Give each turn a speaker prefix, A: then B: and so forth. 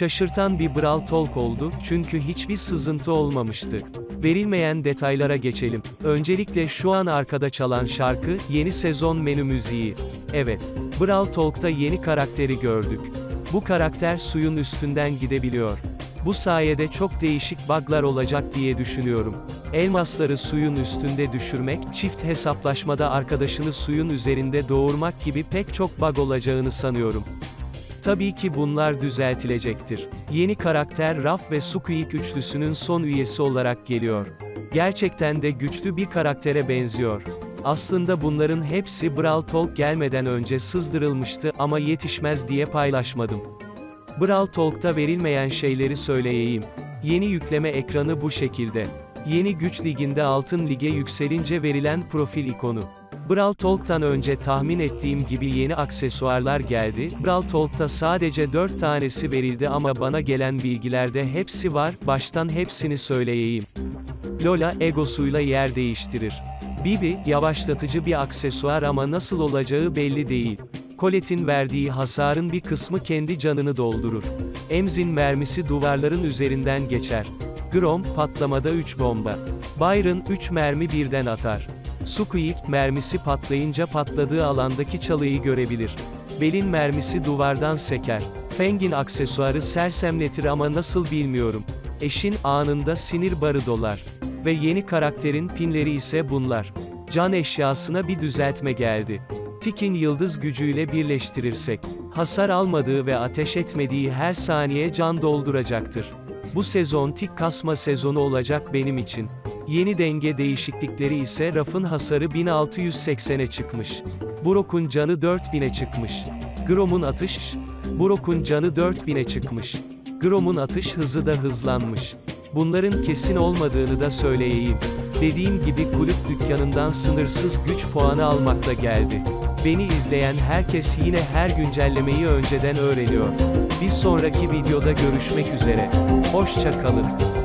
A: Şaşırtan bir Brawl Talk oldu, çünkü hiçbir sızıntı olmamıştı. Verilmeyen detaylara geçelim. Öncelikle şu an arkada çalan şarkı, yeni sezon menü müziği. Evet, Brawl Talk'ta yeni karakteri gördük. Bu karakter suyun üstünden gidebiliyor. Bu sayede çok değişik bug'lar olacak diye düşünüyorum. Elmasları suyun üstünde düşürmek, çift hesaplaşmada arkadaşını suyun üzerinde doğurmak gibi pek çok bug olacağını sanıyorum. Tabii ki bunlar düzeltilecektir. Yeni karakter Raf ve Squeak üçlüsünün son üyesi olarak geliyor. Gerçekten de güçlü bir karaktere benziyor. Aslında bunların hepsi Brawl Talk gelmeden önce sızdırılmıştı ama yetişmez diye paylaşmadım. Brawl Talk'ta verilmeyen şeyleri söyleyeyim. Yeni yükleme ekranı bu şekilde. Yeni güç liginde altın lige yükselince verilen profil ikonu. Brawl Talk'tan önce tahmin ettiğim gibi yeni aksesuarlar geldi. Brawl Talk'ta sadece 4 tanesi verildi ama bana gelen bilgilerde hepsi var, baştan hepsini söyleyeyim. Lola, egosuyla yer değiştirir. Bibi, yavaşlatıcı bir aksesuar ama nasıl olacağı belli değil. Colette'in verdiği hasarın bir kısmı kendi canını doldurur. Emzin mermisi duvarların üzerinden geçer. Grom, patlamada 3 bomba. Byron, 3 mermi birden atar. Squeak, mermisi patlayınca patladığı alandaki çalıyı görebilir. Belin mermisi duvardan seker. Feng'in aksesuarı sersemletir ama nasıl bilmiyorum. Eşin, anında sinir barı dolar. Ve yeni karakterin pinleri ise bunlar. Can eşyasına bir düzeltme geldi. Tik'in yıldız gücüyle birleştirirsek, hasar almadığı ve ateş etmediği her saniye can dolduracaktır. Bu sezon tik kasma sezonu olacak benim için. Yeni denge değişiklikleri ise rafın hasarı 1680'e çıkmış. Brock'un canı 4000'e çıkmış. Grom'un atış, Brock'un canı 4000'e çıkmış. Grom'un atış hızı da hızlanmış. Bunların kesin olmadığını da söyleyeyim. Dediğim gibi kulüp dükkanından sınırsız güç puanı almakla geldi. Beni izleyen herkes yine her güncellemeyi önceden öğreniyor. Bir sonraki videoda görüşmek üzere. Hoşça kalın.